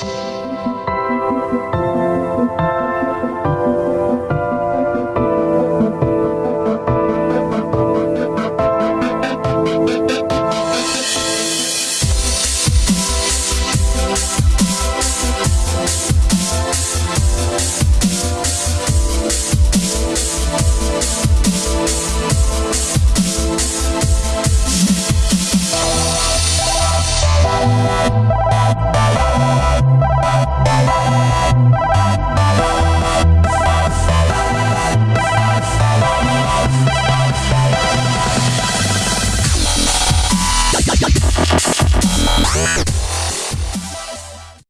Bye. Bye.